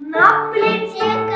На плите.